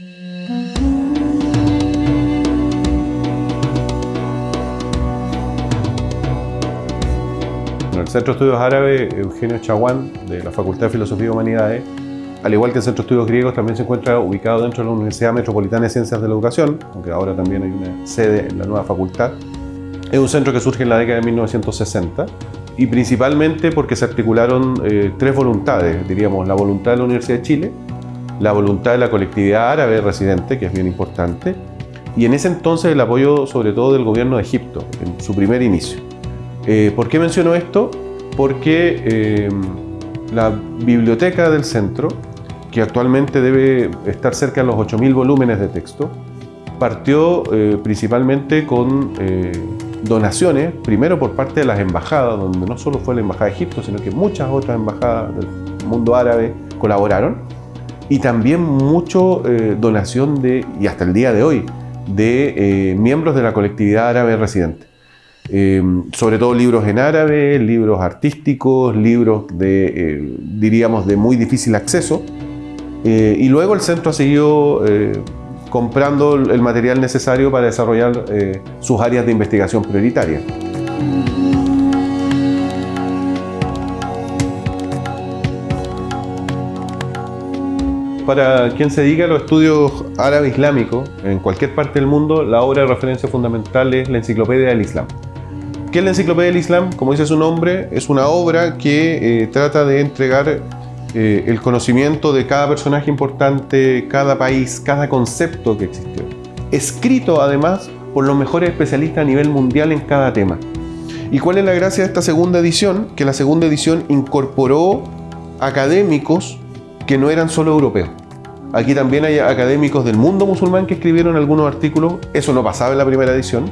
el Centro de Estudios Árabes Eugenio Chaguán, de la Facultad de Filosofía y Humanidades, al igual que el Centro de Estudios Griegos, también se encuentra ubicado dentro de la Universidad Metropolitana de Ciencias de la Educación, aunque ahora también hay una sede en la nueva facultad. Es un centro que surge en la década de 1960 y principalmente porque se articularon eh, tres voluntades, diríamos, la voluntad de la Universidad de Chile, la voluntad de la colectividad árabe residente, que es bien importante, y en ese entonces el apoyo sobre todo del gobierno de Egipto, en su primer inicio. Eh, ¿Por qué menciono esto? Porque eh, la biblioteca del centro, que actualmente debe estar cerca de los 8.000 volúmenes de texto, partió eh, principalmente con donaciones, primero por parte de las embajadas, donde no solo fue la Embajada de Egipto, sino que muchas otras embajadas del mundo árabe colaboraron, y también mucho donación de, y hasta el día de hoy, de miembros de la colectividad árabe residente. Eh, sobre todo libros en árabe, libros artísticos, libros de, eh, diríamos, de muy difícil acceso. Eh, y luego el centro ha seguido comprando el material necesario para desarrollar sus áreas de investigación prioritarias. Para quien se dedica a los estudios árabe-islámicos, en cualquier parte del mundo, la obra de referencia fundamental es la Enciclopedia del Islam. ¿Qué es la Enciclopedia del Islam? Como dice su nombre, es una obra que eh, trata de entregar eh, el conocimiento de cada personaje importante, cada país, cada concepto que existió. Escrito además por los mejores especialistas a nivel mundial en cada tema. ¿Y cuál es la gracia de esta segunda edición? Que la segunda edición incorporó académicos que no eran solo europeos. Aquí también hay académicos del mundo musulmán que escribieron algunos artículos, eso no pasaba en la primera edición.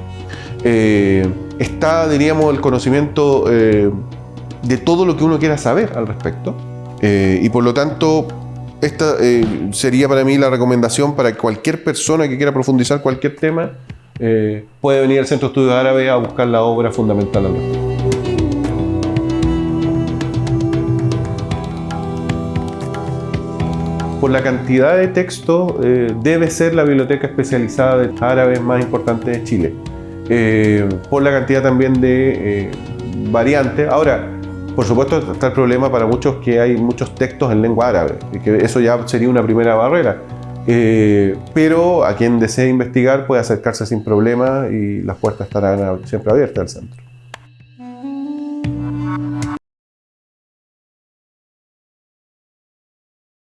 Eh, está, diríamos, el conocimiento eh, de todo lo que uno quiera saber al respecto. Eh, y por lo tanto, esta sería para mí la recomendación para cualquier persona que quiera profundizar cualquier tema, puede venir al Centro de Estudios Árabes a buscar la obra fundamental al respecto. Por la cantidad de textos, debe ser la biblioteca especializada de árabes más importante de Chile. Eh, por la cantidad también de eh, variantes. Ahora, por supuesto está el problema para muchos que hay muchos textos en lengua árabe, y que eso ya sería una primera barrera. Eh, pero a quien desee investigar puede acercarse sin problema y las puertas estarán siempre abiertas al centro.